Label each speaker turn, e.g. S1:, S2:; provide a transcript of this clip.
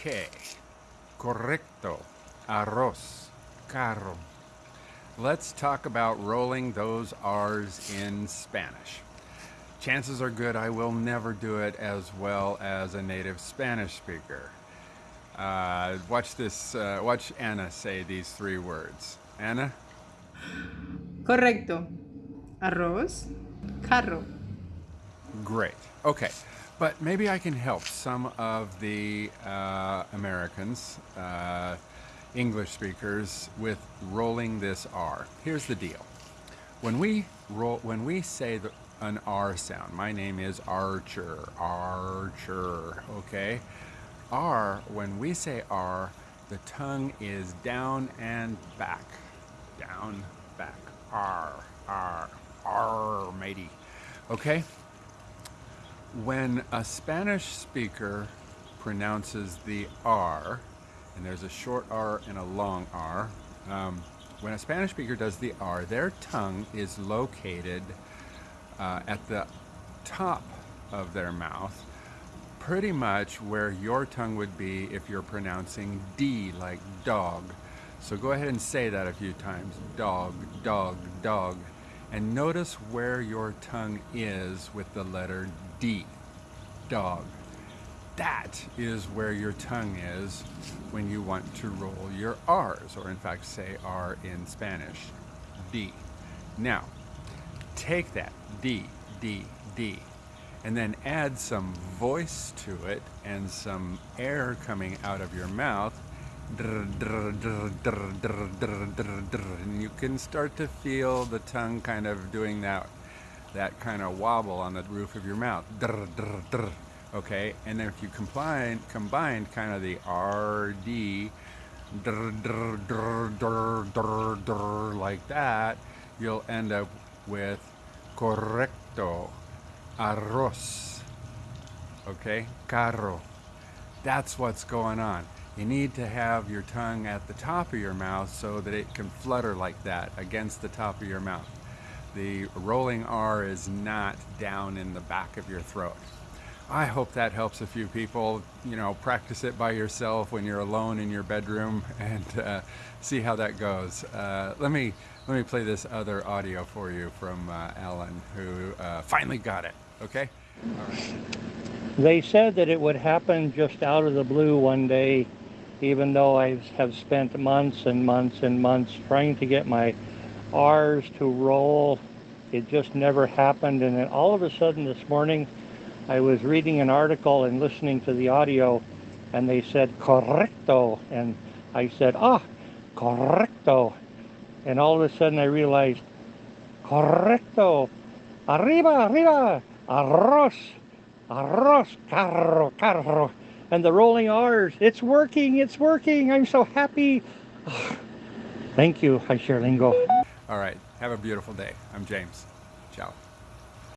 S1: Okay. Correcto. Arroz. Carro. Let's talk about rolling those R's in Spanish. Chances are good I will never do it as well as a native Spanish speaker. Uh, watch this, uh, watch Anna say these three words. Anna?
S2: Correcto. Arroz. Carro.
S1: Great. Okay. But maybe I can help some of the uh, Americans, uh, English speakers, with rolling this R. Here's the deal. When we roll, when we say the, an R sound, my name is Archer, Archer, okay? R, when we say R, the tongue is down and back. Down, back. R, R, R, matey. Okay? When a Spanish speaker pronounces the R, and there's a short R and a long R, um, when a Spanish speaker does the R, their tongue is located uh, at the top of their mouth, pretty much where your tongue would be if you're pronouncing D like dog. So go ahead and say that a few times. Dog, dog, dog. And notice where your tongue is with the letter D, dog. That is where your tongue is when you want to roll your R's, or in fact say R in Spanish, D. Now, take that, D, D, D, and then add some voice to it and some air coming out of your mouth, and you can start to feel the tongue kind of doing that that kind of wobble on the roof of your mouth. Okay, and then if you combine combine kind of the RD like that, you'll end up with correcto, arroz. Okay, carro. That's what's going on. You need to have your tongue at the top of your mouth so that it can flutter like that against the top of your mouth. The rolling R is not down in the back of your throat. I hope that helps a few people. You know, practice it by yourself when you're alone in your bedroom and uh, see how that goes. Uh, let me let me play this other audio for you from uh, Alan, who uh, finally got it. Okay. All right.
S3: They said that it would happen just out of the blue one day even though I have spent months and months and months trying to get my R's to roll. It just never happened. And then all of a sudden this morning, I was reading an article and listening to the audio, and they said correcto. And I said, ah, correcto. And all of a sudden I realized, correcto. Arriba, arriba, arroz, arroz, carro, carro and the rolling R's. It's working, it's working. I'm so happy. Thank you, Hi Sherlingo.
S1: All right. Have a beautiful day. I'm James. Ciao.